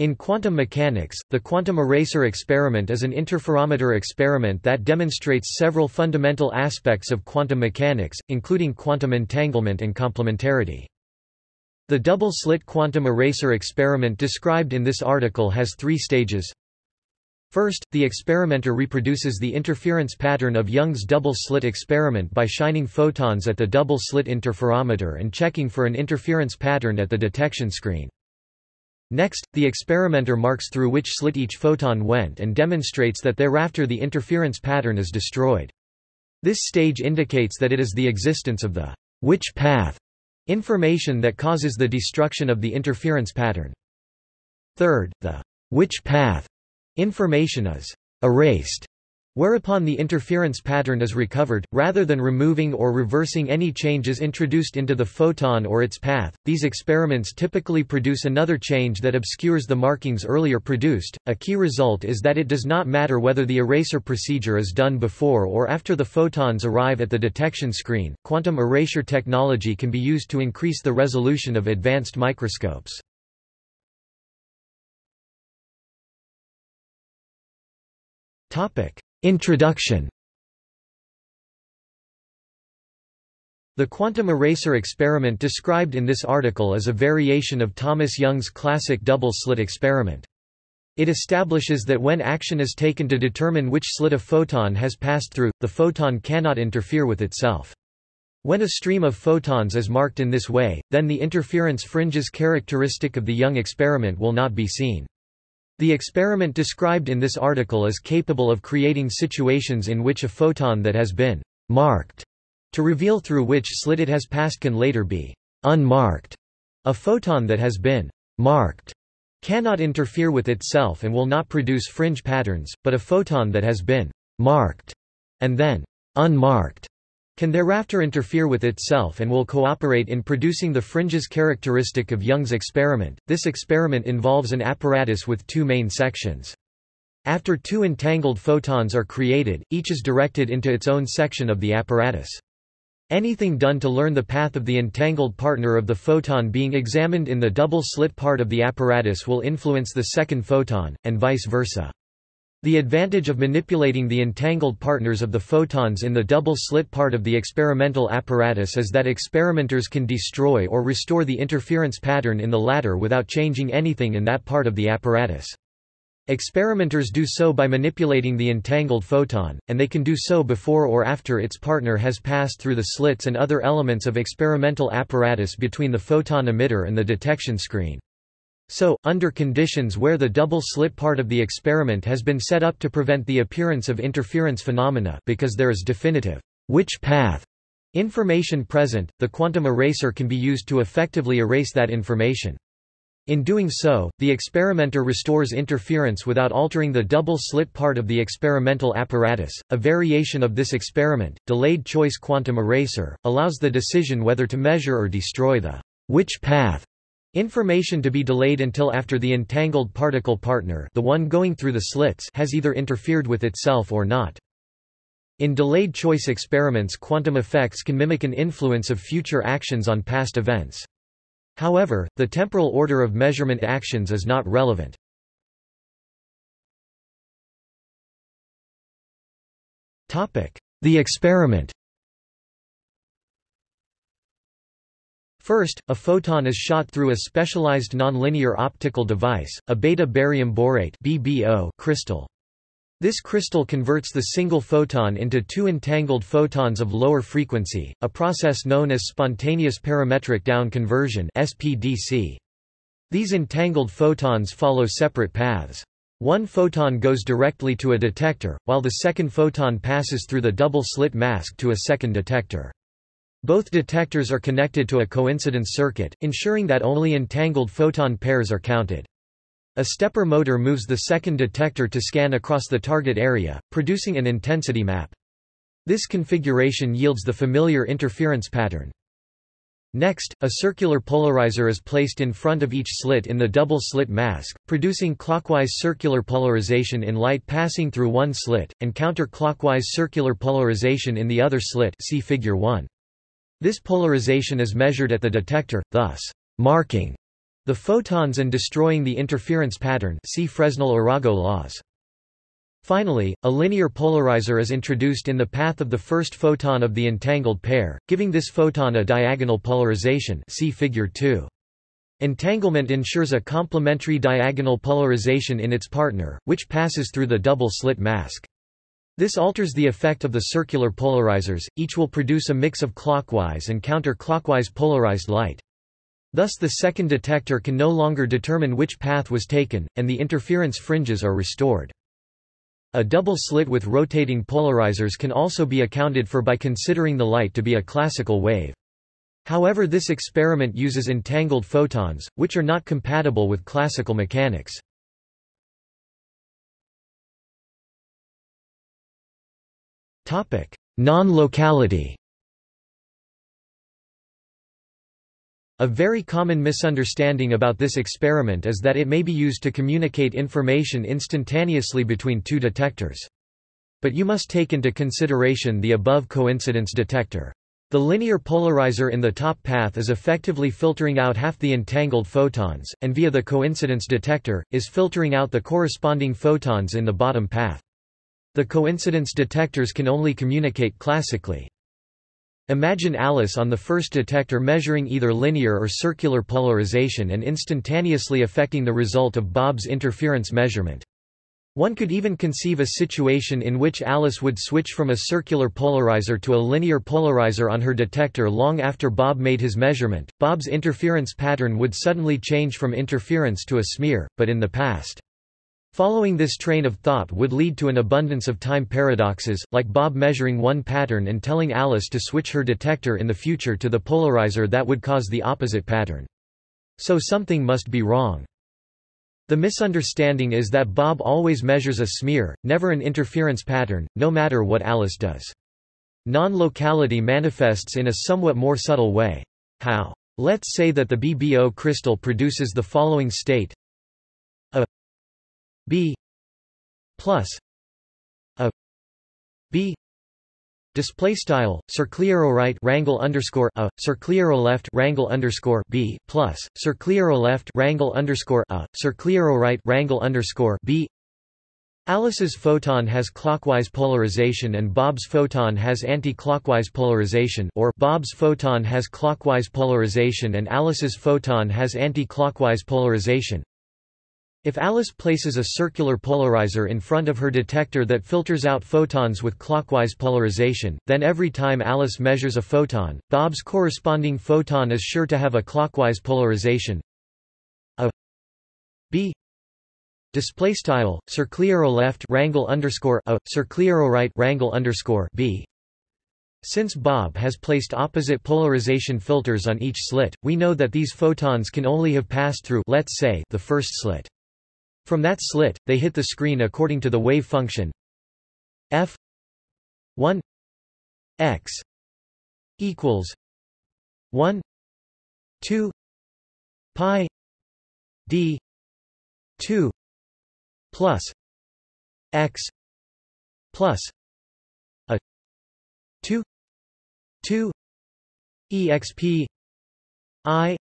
In quantum mechanics, the quantum eraser experiment is an interferometer experiment that demonstrates several fundamental aspects of quantum mechanics, including quantum entanglement and complementarity. The double-slit quantum eraser experiment described in this article has three stages. First, the experimenter reproduces the interference pattern of Young's double-slit experiment by shining photons at the double-slit interferometer and checking for an interference pattern at the detection screen. Next, the experimenter marks through which slit each photon went and demonstrates that thereafter the interference pattern is destroyed. This stage indicates that it is the existence of the which path information that causes the destruction of the interference pattern. Third, the which path information is erased whereupon the interference pattern is recovered, rather than removing or reversing any changes introduced into the photon or its path. These experiments typically produce another change that obscures the markings earlier produced. A key result is that it does not matter whether the eraser procedure is done before or after the photons arrive at the detection screen. Quantum erasure technology can be used to increase the resolution of advanced microscopes. Topic: Introduction The quantum eraser experiment described in this article is a variation of Thomas Young's classic double-slit experiment. It establishes that when action is taken to determine which slit a photon has passed through, the photon cannot interfere with itself. When a stream of photons is marked in this way, then the interference fringes characteristic of the Young experiment will not be seen. The experiment described in this article is capable of creating situations in which a photon that has been marked to reveal through which slit it has passed can later be unmarked. A photon that has been marked cannot interfere with itself and will not produce fringe patterns, but a photon that has been marked and then unmarked can thereafter interfere with itself and will cooperate in producing the fringes characteristic of Young's experiment. This experiment involves an apparatus with two main sections. After two entangled photons are created, each is directed into its own section of the apparatus. Anything done to learn the path of the entangled partner of the photon being examined in the double-slit part of the apparatus will influence the second photon, and vice versa. The advantage of manipulating the entangled partners of the photons in the double-slit part of the experimental apparatus is that experimenters can destroy or restore the interference pattern in the latter without changing anything in that part of the apparatus. Experimenters do so by manipulating the entangled photon, and they can do so before or after its partner has passed through the slits and other elements of experimental apparatus between the photon emitter and the detection screen. So, under conditions where the double-slit part of the experiment has been set up to prevent the appearance of interference phenomena because there is definitive which path information present, the quantum eraser can be used to effectively erase that information. In doing so, the experimenter restores interference without altering the double-slit part of the experimental apparatus. A variation of this experiment, delayed choice quantum eraser, allows the decision whether to measure or destroy the which path Information to be delayed until after the entangled particle partner the one going through the slits has either interfered with itself or not. In delayed choice experiments quantum effects can mimic an influence of future actions on past events. However, the temporal order of measurement actions is not relevant. The experiment First, a photon is shot through a specialized nonlinear optical device, a beta barium borate BBO crystal. This crystal converts the single photon into two entangled photons of lower frequency, a process known as spontaneous parametric down conversion SPDC. These entangled photons follow separate paths. One photon goes directly to a detector, while the second photon passes through the double-slit mask to a second detector. Both detectors are connected to a coincidence circuit, ensuring that only entangled photon pairs are counted. A stepper motor moves the second detector to scan across the target area, producing an intensity map. This configuration yields the familiar interference pattern. Next, a circular polarizer is placed in front of each slit in the double-slit mask, producing clockwise circular polarization in light passing through one slit, and counter-clockwise circular polarization in the other slit see figure 1. This polarization is measured at the detector, thus marking the photons and destroying the interference pattern see Fresnel-Arago laws. Finally, a linear polarizer is introduced in the path of the first photon of the entangled pair, giving this photon a diagonal polarization see figure 2. Entanglement ensures a complementary diagonal polarization in its partner, which passes through the double-slit mask. This alters the effect of the circular polarizers, each will produce a mix of clockwise and counterclockwise polarized light. Thus the second detector can no longer determine which path was taken, and the interference fringes are restored. A double slit with rotating polarizers can also be accounted for by considering the light to be a classical wave. However this experiment uses entangled photons, which are not compatible with classical mechanics. Non-locality A very common misunderstanding about this experiment is that it may be used to communicate information instantaneously between two detectors. But you must take into consideration the above coincidence detector. The linear polarizer in the top path is effectively filtering out half the entangled photons, and via the coincidence detector, is filtering out the corresponding photons in the bottom path. The coincidence detectors can only communicate classically. Imagine Alice on the first detector measuring either linear or circular polarization and instantaneously affecting the result of Bob's interference measurement. One could even conceive a situation in which Alice would switch from a circular polarizer to a linear polarizer on her detector long after Bob made his measurement. Bob's interference pattern would suddenly change from interference to a smear, but in the past. Following this train of thought would lead to an abundance of time paradoxes, like Bob measuring one pattern and telling Alice to switch her detector in the future to the polarizer that would cause the opposite pattern. So something must be wrong. The misunderstanding is that Bob always measures a smear, never an interference pattern, no matter what Alice does. Non-locality manifests in a somewhat more subtle way. How? Let's say that the BBO crystal produces the following state b plus a b Display style circliero right wrangle underscore a circliero left wrangle underscore b plus circliero left wrangle underscore a circliero right wrangle underscore b. Alice's photon has clockwise polarization and Bob's photon has anti-clockwise polarization or Bob's photon has clockwise polarization and Alice's photon has anti-clockwise polarization. If Alice places a circular polarizer in front of her detector that filters out photons with clockwise polarization, then every time Alice measures a photon, Bob's corresponding photon is sure to have a clockwise polarization. A B display style circliero left wrangle underscore a circliero right wrangle underscore B. Since Bob has placed opposite polarization filters on each slit, we know that these photons can only have passed through let's say the first slit. From that slit, they hit the screen according to the wave function. F 1 x equals 1 2 pi d 2 plus x plus a 2 2 exp i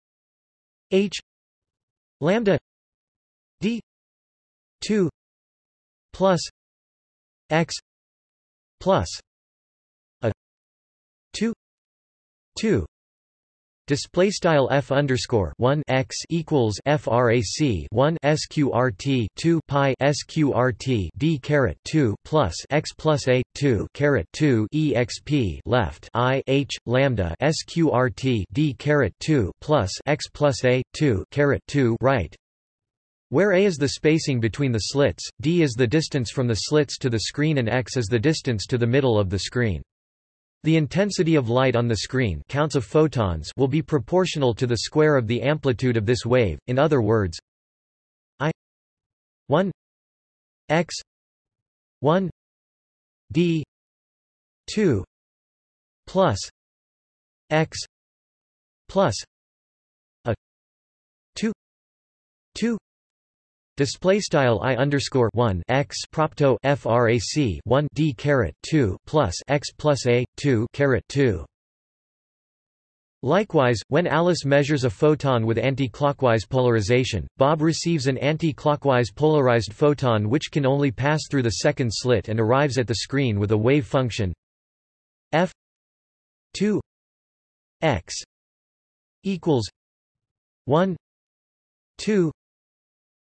h lambda 2 plus x plus a 2 2 Display style f underscore one x equals frac one sqrt two pi sqrt d caret two plus x plus a two caret two exp left i h lambda sqrt d caret two plus x plus a two caret two right where a is the spacing between the slits, d is the distance from the slits to the screen and x is the distance to the middle of the screen. The intensity of light on the screen counts of photons will be proportional to the square of the amplitude of this wave, in other words i 1 x 1 d 2 plus x plus a 2 2 Display style i underscore one x propto frac one d caret two plus x plus a two caret two. Likewise, when Alice measures a photon with anti-clockwise polarization, Bob receives an anti-clockwise polarized photon which can only pass through the second slit and arrives at the screen with a wave function f 2 x equals 1 2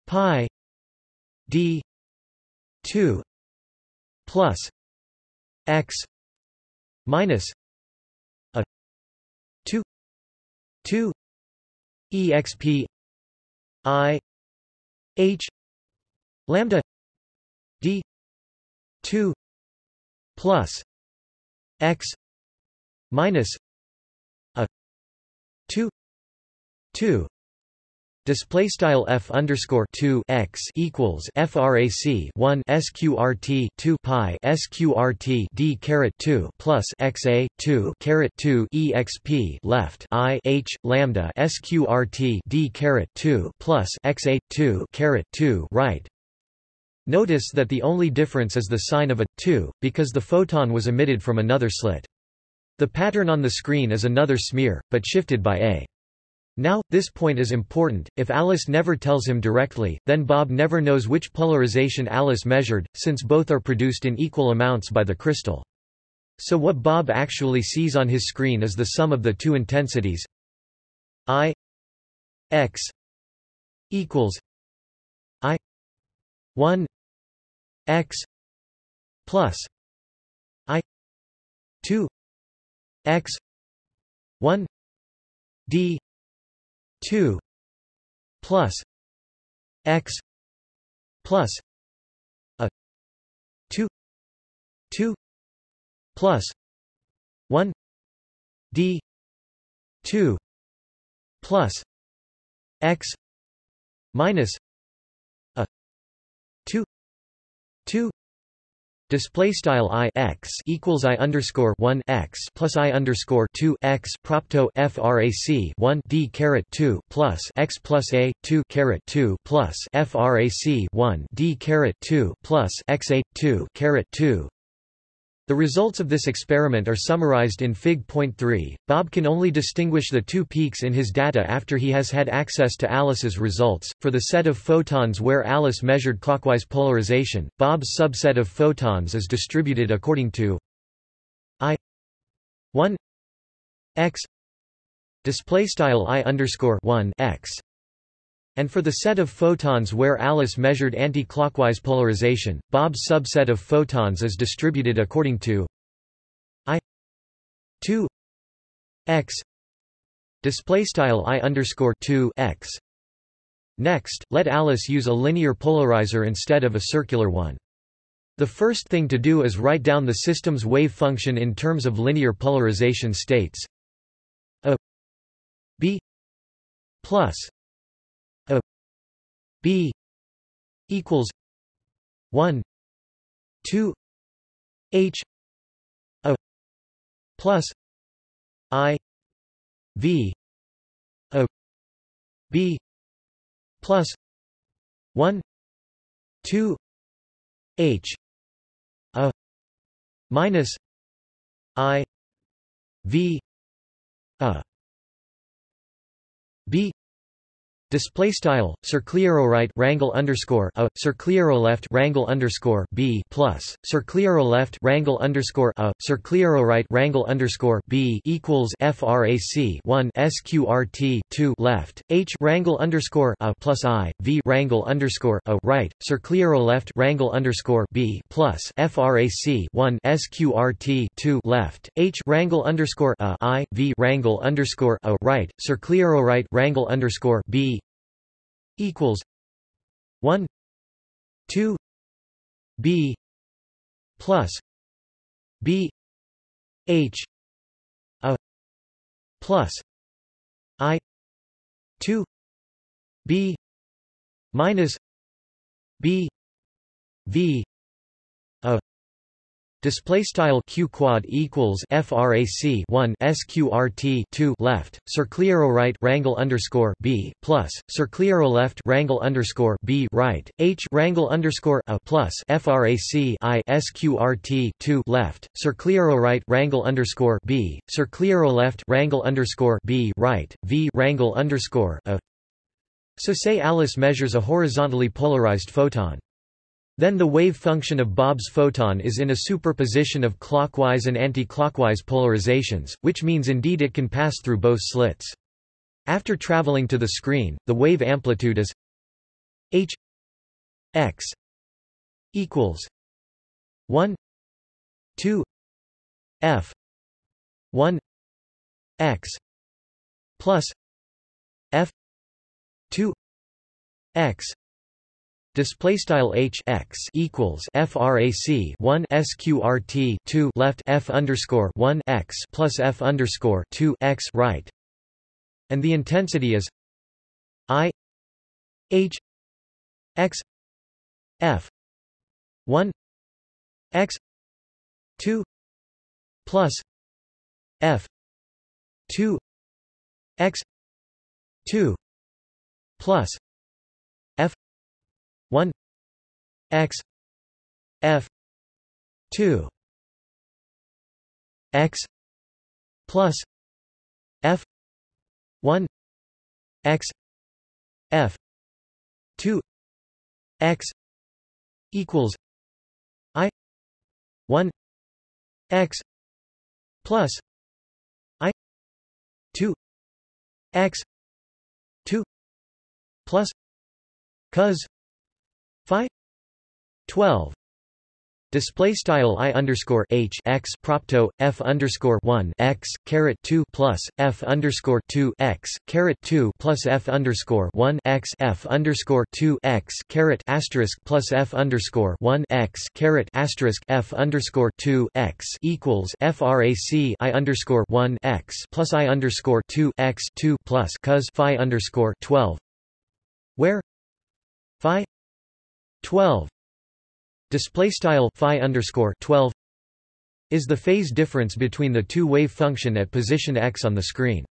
pi d 2 plus x minus a 2 2 exp i h lambda d 2 plus x minus a 2 2 Display style f underscore two x equals frac one sqrt two pi sqrt d caret two plus x a two caret two exp left i h lambda sqrt d caret two plus x a two caret two right. Notice that the only difference is the sign of a 2, because the photon was emitted from another slit. The pattern on the screen is another smear, but shifted by a. Now, this point is important, if Alice never tells him directly, then Bob never knows which polarization Alice measured, since both are produced in equal amounts by the crystal. So what Bob actually sees on his screen is the sum of the two intensities I x equals I 1 x plus I 2 x 1 d 2 plus x plus a 2 2 plus 1 d 2 plus x minus a 2 2 Display style i x equals i underscore one x plus i underscore two x propto frac one d caret two plus x plus a two caret two plus frac one d caret two plus x a two caret two the results of this experiment are summarized in Fig.3. Bob can only distinguish the two peaks in his data after he has had access to Alice's results. For the set of photons where Alice measured clockwise polarization, Bob's subset of photons is distributed according to I 1 x display style I underscore 1 x and for the set of photons where Alice measured anti-clockwise polarization, Bob's subset of photons is distributed according to I 2 x display style I underscore 2 x. Next, let Alice use a linear polarizer instead of a circular one. The first thing to do is write down the system's wave function in terms of linear polarization states a b plus B equals one two H A plus I V A B plus one two H A minus I V A. B Display style circlero wrangle underscore a circlero left wrangle underscore b plus circlero left wrangle underscore a circlero wrangle underscore b equals frac 1 sqrt 2 left h wrangle underscore a plus i v wrangle underscore a right circlero left wrangle underscore b plus frac 1 sqrt 2 left h wrangle underscore a i v wrangle underscore a right circlero wrangle underscore b equals one two B plus B H a plus I two B minus B V a Display style q quad equals frac 1 sqrt 2 left circlero right wrangle underscore b plus circlero left wrangle underscore b right h wrangle underscore a plus frac i sqrt 2 left circlero right wrangle underscore b circlero left wrangle underscore b right v wrangle underscore a. So say Alice measures a horizontally polarized photon. Then the wave function of Bob's photon is in a superposition of clockwise and anti-clockwise polarizations, which means indeed it can pass through both slits. After traveling to the screen, the wave amplitude is h x equals 1 2 f 1 x plus f 2 x display style h x equals frac 1 sqrt 2 left f underscore 1 x plus f underscore 2 x right, and the intensity is i h x f 1 x 2 plus f 2 x 2 plus x f 2 x plus f 1 x f 2 x equals i 1 x plus i 2 x 2 plus cos Phi 12 Display style i underscore h x propto f underscore one x caret two plus f underscore two x caret two plus f underscore one x f underscore two x caret asterisk plus f underscore one x caret asterisk f underscore two x equals frac i underscore one x plus i underscore two x two plus cos phi underscore twelve, where? Phi? 12 display style phi underscore 12 is the phase difference between the two wave function at position x on the screen.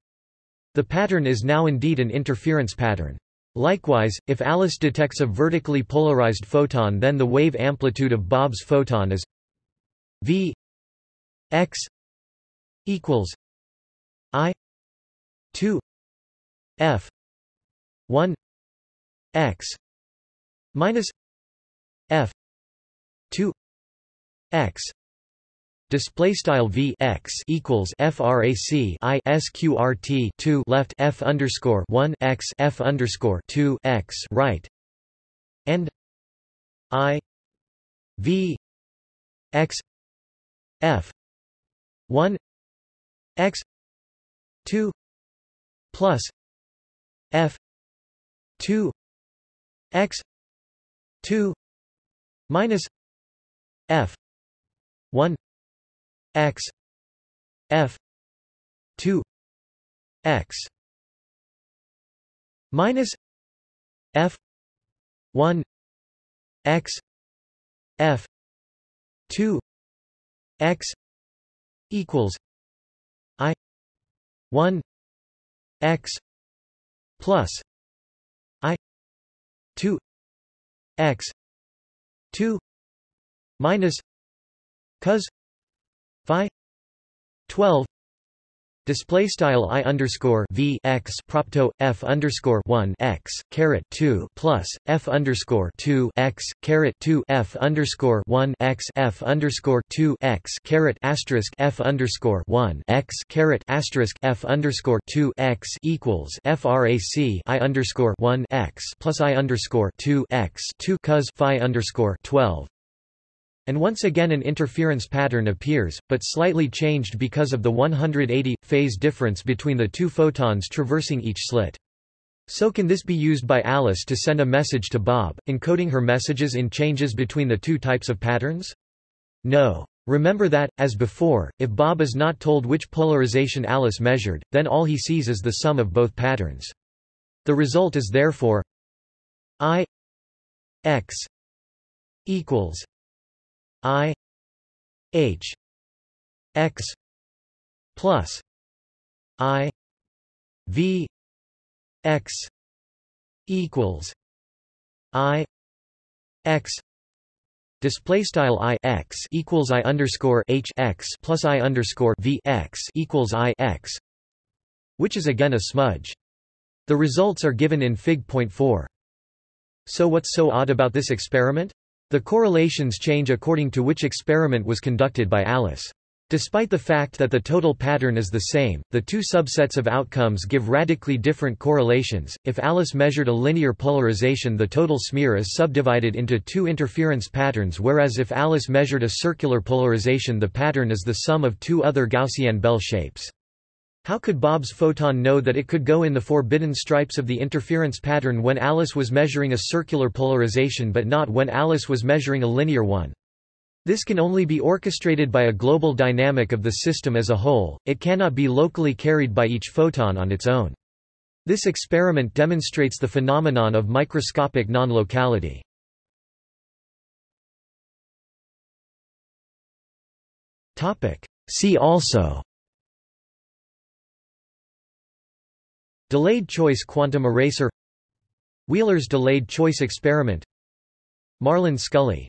The pattern is now indeed an interference pattern. Likewise, if Alice detects a vertically polarized photon then the wave amplitude of Bob's photon is v x equals i 2 f 1 x minus f 2 x display style v x equals frac i sqrt 2 left f underscore 1 x f underscore 2 x right and i v x f 1 x 2 plus f 2 x 2 minus f. 1 x. F. 2 x. Minus f. 1 x. F. 2 x. Equals i. 1 x. Plus i. 2 x. 2 minus cos phi 12 Display style i underscore v x propto f underscore one x caret two plus f underscore two x caret two f underscore one x f underscore two x caret asterisk f underscore one x caret asterisk f underscore two x equals frac i underscore one x plus i underscore two x two cos phi underscore twelve and once again an interference pattern appears, but slightly changed because of the 180 phase difference between the two photons traversing each slit. So can this be used by Alice to send a message to Bob, encoding her messages in changes between the two types of patterns? No. Remember that, as before, if Bob is not told which polarization Alice measured, then all he sees is the sum of both patterns. The result is therefore I x equals I h x plus i v x equals i x Display style i x equals i underscore h x plus i underscore v x equals i x, which is again a smudge. The results are given in Fig.4. So what's so odd about this experiment? The correlations change according to which experiment was conducted by Alice. Despite the fact that the total pattern is the same, the two subsets of outcomes give radically different correlations. If Alice measured a linear polarization, the total smear is subdivided into two interference patterns, whereas if Alice measured a circular polarization, the pattern is the sum of two other Gaussian bell shapes. How could Bob's photon know that it could go in the forbidden stripes of the interference pattern when Alice was measuring a circular polarization but not when Alice was measuring a linear one? This can only be orchestrated by a global dynamic of the system as a whole, it cannot be locally carried by each photon on its own. This experiment demonstrates the phenomenon of microscopic non-locality. See also Delayed choice quantum eraser Wheeler's delayed choice experiment Marlan Scully